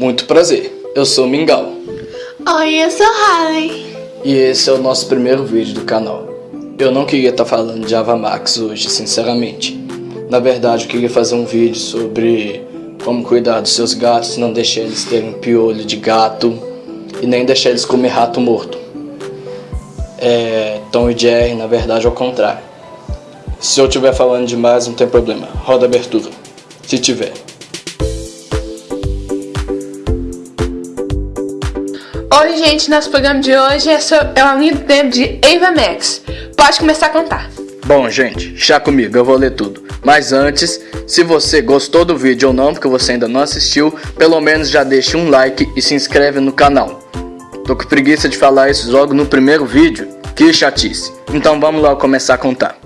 Muito prazer, eu sou Mingau. Oi, eu sou Harley. E esse é o nosso primeiro vídeo do canal. Eu não queria estar falando de Ava Max hoje, sinceramente. Na verdade, eu queria fazer um vídeo sobre como cuidar dos seus gatos, não deixar eles terem piolho de gato e nem deixar eles comer rato morto. É, Tom e Jerry, na verdade, ao contrário. Se eu estiver falando demais, não tem problema. Roda a abertura. Se tiver. Oi, gente, nosso programa de hoje é, sobre, é lindo tempo de Ava Max. Pode começar a contar. Bom, gente, chá comigo, eu vou ler tudo. Mas antes, se você gostou do vídeo ou não, porque você ainda não assistiu, pelo menos já deixe um like e se inscreve no canal. Tô com preguiça de falar isso logo no primeiro vídeo, que chatice. Então vamos lá começar a contar.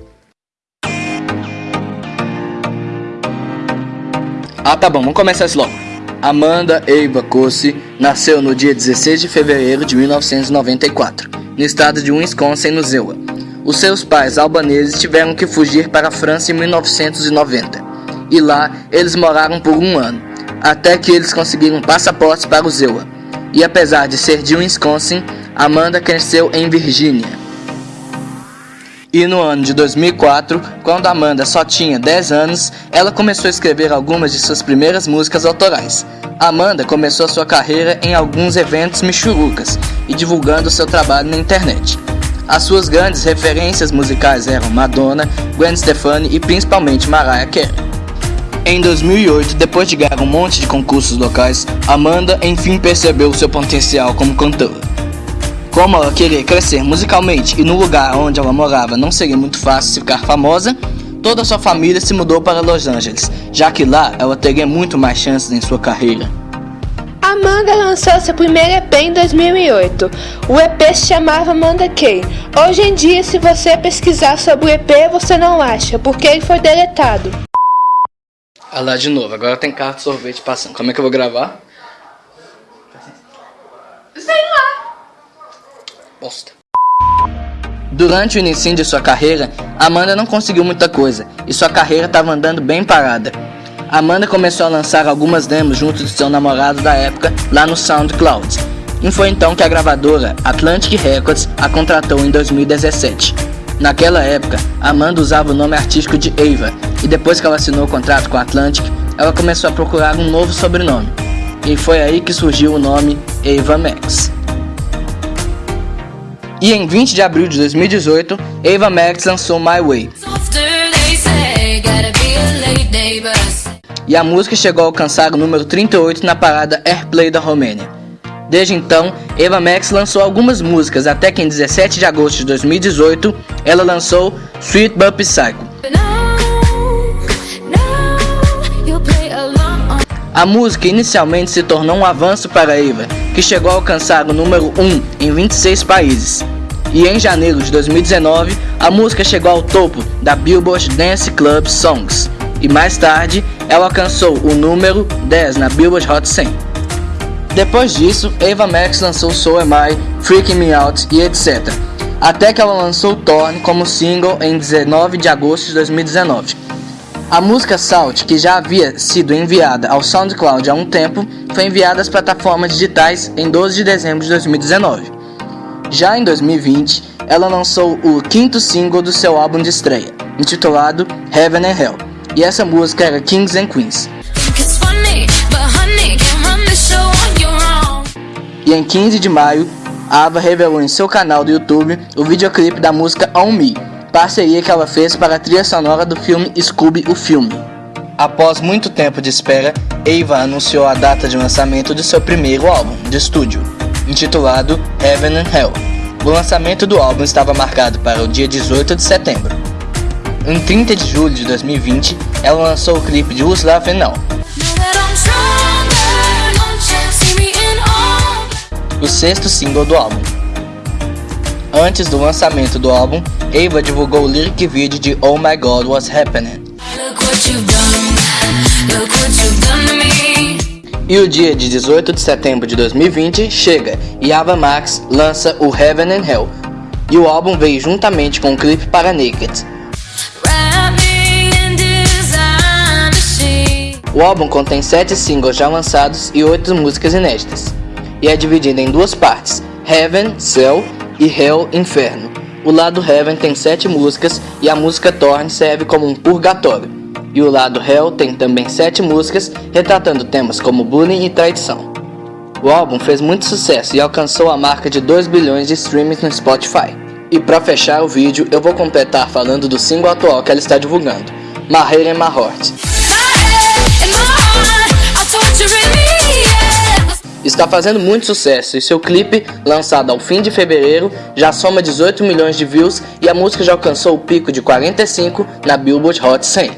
Ah, tá bom, vamos começar isso logo. Amanda Eva Cossi nasceu no dia 16 de fevereiro de 1994, no estado de Wisconsin, no Zewa. Os seus pais albaneses tiveram que fugir para a França em 1990, e lá eles moraram por um ano, até que eles conseguiram passaportes para o Zewa. E apesar de ser de Wisconsin, Amanda cresceu em Virgínia. E no ano de 2004, quando Amanda só tinha 10 anos, ela começou a escrever algumas de suas primeiras músicas autorais. Amanda começou sua carreira em alguns eventos michurucas e divulgando seu trabalho na internet. As suas grandes referências musicais eram Madonna, Gwen Stefani e principalmente Mariah Carey. Em 2008, depois de ganhar um monte de concursos locais, Amanda enfim percebeu seu potencial como cantora. Como ela queria crescer musicalmente e no lugar onde ela morava não seria muito fácil ficar famosa, toda sua família se mudou para Los Angeles, já que lá ela teria muito mais chances em sua carreira. Amanda lançou seu primeiro EP em 2008. O EP se chamava Amanda Kay. Hoje em dia, se você pesquisar sobre o EP, você não acha, porque ele foi deletado. Ah lá de novo, agora tem carro de sorvete passando. Como é que eu vou gravar? Durante o início de sua carreira, Amanda não conseguiu muita coisa e sua carreira estava andando bem parada. Amanda começou a lançar algumas demos junto de seu namorado da época lá no SoundCloud. E foi então que a gravadora Atlantic Records a contratou em 2017. Naquela época, Amanda usava o nome artístico de Ava, e depois que ela assinou o contrato com a Atlantic, ela começou a procurar um novo sobrenome. E foi aí que surgiu o nome Ava Max. E em 20 de abril de 2018, Ava Max lançou My Way. E a música chegou a alcançar o número 38 na parada Airplay da Romênia. Desde então, Eva Max lançou algumas músicas até que em 17 de agosto de 2018 ela lançou Sweet But Psycho. A música inicialmente se tornou um avanço para Eva, que chegou a alcançar o número 1 em 26 países e em janeiro de 2019 a música chegou ao topo da Billboard Dance Club Songs e mais tarde ela alcançou o número 10 na Billboard Hot 100. Depois disso, Ava Max lançou So Am I, Freaking Me Out e etc. Até que ela lançou Torn como single em 19 de agosto de 2019. A música Salt, que já havia sido enviada ao SoundCloud há um tempo, foi enviada às plataformas digitais em 12 de dezembro de 2019. Já em 2020, ela lançou o quinto single do seu álbum de estreia, intitulado Heaven and Hell, e essa música era Kings and Queens. E em 15 de maio, Ava revelou em seu canal do YouTube o videoclipe da música On Me, parceria que ela fez para a trilha sonora do filme Scooby o Filme. Após muito tempo de espera, Ava anunciou a data de lançamento de seu primeiro álbum de estúdio, intitulado Heaven and Hell. O lançamento do álbum estava marcado para o dia 18 de setembro. Em 30 de julho de 2020, ela lançou o clipe de Who's Laughing Now. O sexto single do álbum. Antes do lançamento do álbum, Ava divulgou o lyric video de Oh My God What's Happening. E o dia de 18 de setembro de 2020 chega e Ava Max lança o Heaven and Hell. E o álbum veio juntamente com o clipe para Naked. O álbum contém 7 singles já lançados e 8 músicas inéditas, e é dividido em duas partes, Heaven, Céu e Hell, Inferno. O lado Heaven tem 7 músicas e a música Torn serve como um purgatório, e o lado Hell tem também 7 músicas retratando temas como bullying e traição. O álbum fez muito sucesso e alcançou a marca de 2 bilhões de streams no Spotify. E para fechar o vídeo, eu vou completar falando do single atual que ela está divulgando, My Head and My Heart. Está fazendo muito sucesso e seu clipe, lançado ao fim de fevereiro, já soma 18 milhões de views e a música já alcançou o pico de 45 na Billboard Hot 100.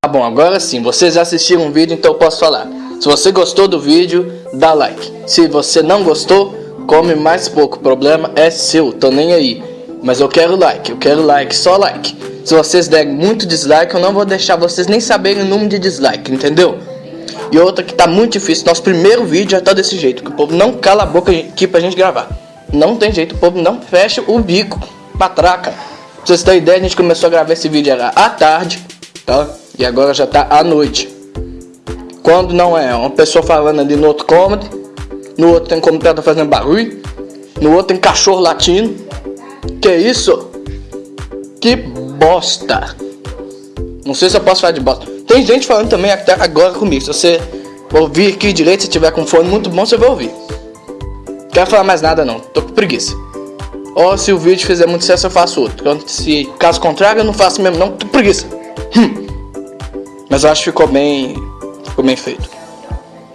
Tá bom, agora sim, vocês já assistiram o vídeo, então eu posso falar. Se você gostou do vídeo, dá like. Se você não gostou, come mais pouco. O problema é seu, tô nem aí. Mas eu quero like, eu quero like, só like. Se vocês derem muito dislike, eu não vou deixar vocês nem saberem o número de dislike, entendeu? E outra que tá muito difícil, nosso primeiro vídeo já tá desse jeito, que o povo não cala a boca aqui pra gente gravar. Não tem jeito, o povo não fecha o bico, patraca. Pra vocês terem ideia, a gente começou a gravar esse vídeo era à tarde, tá? E agora já tá à noite. Quando não é uma pessoa falando ali no outro cômodo, no outro tem como tá fazendo barulho, no outro tem cachorro latindo. Que isso? Que bosta! Não sei se eu posso falar de bosta. Tem gente falando também até agora comigo. Se você ouvir aqui direito, se tiver com fone muito bom, você vai ouvir. Não quero falar mais nada não, tô com preguiça. Ou se o vídeo fizer muito sucesso, eu faço outro. Se caso contrário, eu não faço mesmo não, tô com preguiça. Hum. Mas eu acho que ficou bem Ficou bem feito.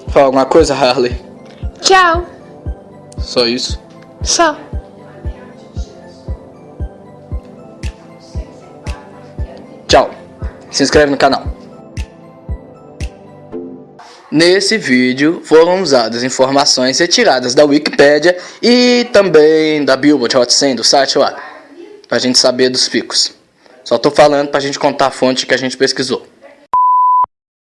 Fala alguma coisa, Harley? Tchau. Só isso? Só. Tchau. Se inscreve no canal. Nesse vídeo foram usadas informações retiradas da Wikipedia e também da Billboard Hot 100 do site lá, pra gente saber dos picos. Só tô falando pra gente contar a fonte que a gente pesquisou.